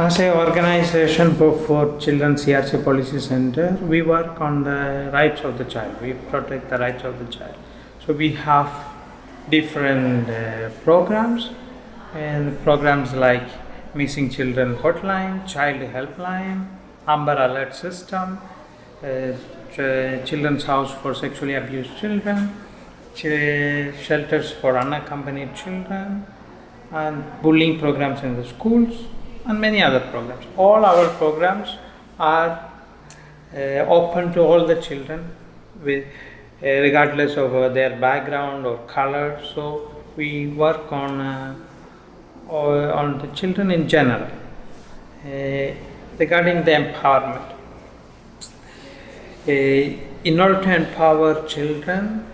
As an organization for, for Children CRC Policy Center, we work on the rights of the child. We protect the rights of the child. So we have different uh, programs and programs like Missing Children Hotline, Child Helpline, Amber Alert System, uh, ch- Children's House for Sexually Abused Children, ch- shelters for unaccompanied children, and bullying programs in the schools, and many other programs. All our programs are uh, open to all the children, with, uh, regardless of uh, their background or color. So we work on uh, on the children in general. Regarding the empowerment, uh, in order to empower children,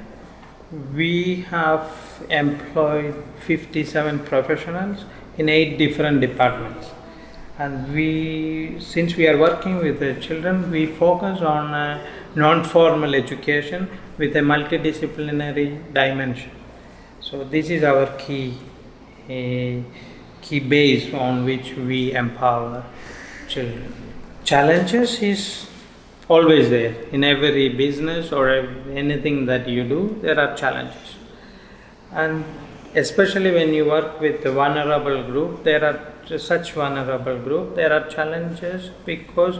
we have employed 57 professionals in eight different departments. And we since we are working with the children we focus on uh, non-formal education with a multidisciplinary dimension. So this is our key uh, key base on which we empower children. Challenges is always there. In every business or anything that you do there are challenges. And especially when you work with a vulnerable group there are such vulnerable group there are challenges because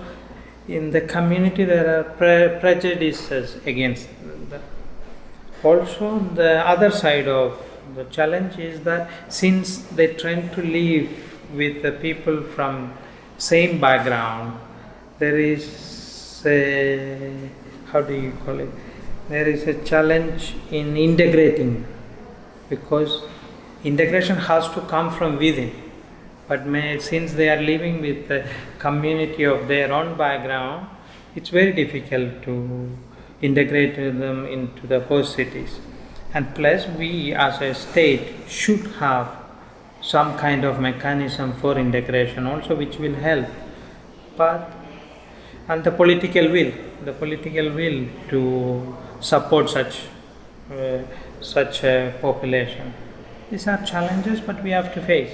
in the community there are pre- prejudices against them also the other side of the challenge is that since they tend to live with the people from same background. There is a how do you call it? There is a challenge in integrating because integration has to come from within. But may, since they are living with the community of their own background it's very difficult to integrate them into the host cities. And plus we as a state should have some kind of mechanism for integration also which will help. But and the political will the political will to support such uh, such a population. These are challenges but we have to face